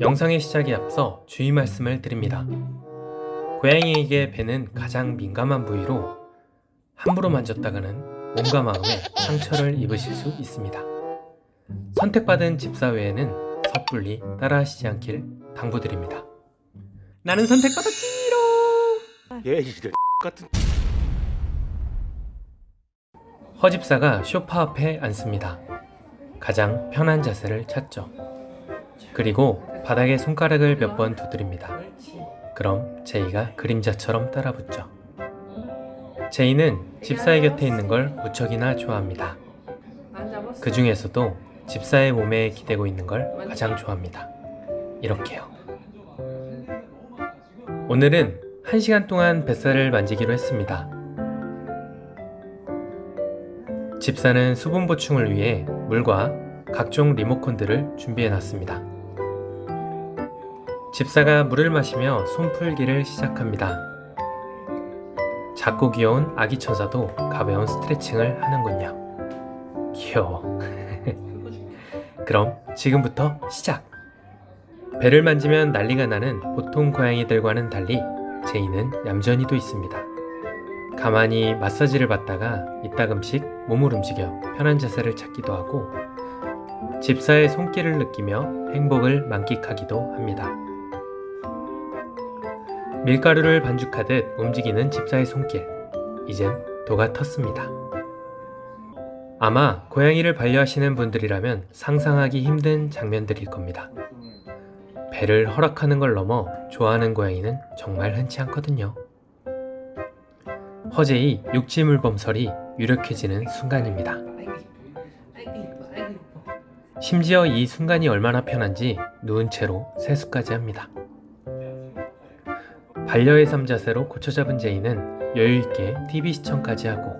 영상의 시작에 앞서 주의 말씀을 드립니다. 고양이에게 배는 가장 민감한 부위로 함부로 만졌다가는 몸과 마음에 상처를 입으실 수 있습니다. 선택받은 집사 외에는 섣불리 따라하시지 않길 당부드립니다. 나는 선택받았지롱! 얘 이런 같은 허집사가 쇼파 앞에 앉습니다. 가장 편한 자세를 찾죠. 그리고 바닥에 손가락을 몇 번 두드립니다. 그럼 제이가 그림자처럼 따라 붙죠. 제이는 집사의 곁에 있는 걸 무척이나 좋아합니다. 그 중에서도 집사의 몸에 기대고 있는 걸 가장 좋아합니다. 이렇게요. 오늘은 1시간 동안 뱃살을 만지기로 했습니다. 집사는 수분 보충을 위해 물과 각종 리모컨들을 준비해 놨습니다. 집사가 물을 마시며 손풀기를 시작합니다. 작고 귀여운 아기 천사도 가벼운 스트레칭을 하는군요. 귀여워. 그럼 지금부터 시작! 배를 만지면 난리가 나는 보통 고양이들과는 달리 제이는 얌전히도 있습니다. 가만히 마사지를 받다가 이따금씩 몸을 움직여 편한 자세를 찾기도 하고 집사의 손길을 느끼며 행복을 만끽하기도 합니다. 밀가루를 반죽하듯 움직이는 집사의 손길. 이젠 도가 텄습니다. 아마 고양이를 반려하시는 분들이라면 상상하기 힘든 장면들일 겁니다. 배를 허락하는 걸 넘어 좋아하는 고양이는 정말 흔치 않거든요. 허재의 육지물범설이 유력해지는 순간입니다. 심지어 이 순간이 얼마나 편한지 누운 채로 세수까지 합니다. 반려의 삶 자세로 고쳐 잡은 제이는 여유있게 TV 시청까지 하고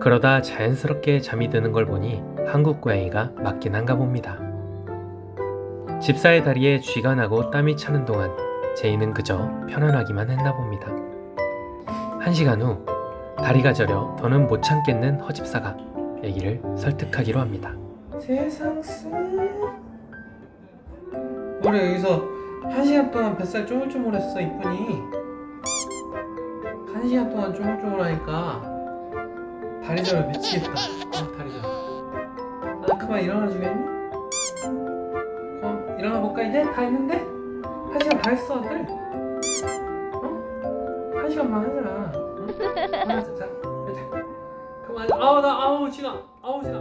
그러다 자연스럽게 잠이 드는 걸 보니 한국 고양이가 맞긴 한가 봅니다. 집사의 다리에 쥐가 나고 땀이 차는 동안 제이는 그저 편안하기만 했나 봅니다. 한 시간 후 다리가 저려 더는 못 참겠는 허집사가 애기를 설득하기로 합니다. 세상 스 우리 여기서 한 시간 동안 뱃살 쪼물쪼물했어 이쁜이 한 시간 동안 쪼물쪼물하니까 다리 저려 미치겠다 아 다리 저려 아 그만 일어나 주겠니? 그럼 일어나 볼까 이제? 다 했는데? 한 시간 다 했어 아들 어? 한 시간만 하자 응? 하자 자, 자 그만 아우 나 아우 지나 아우 지나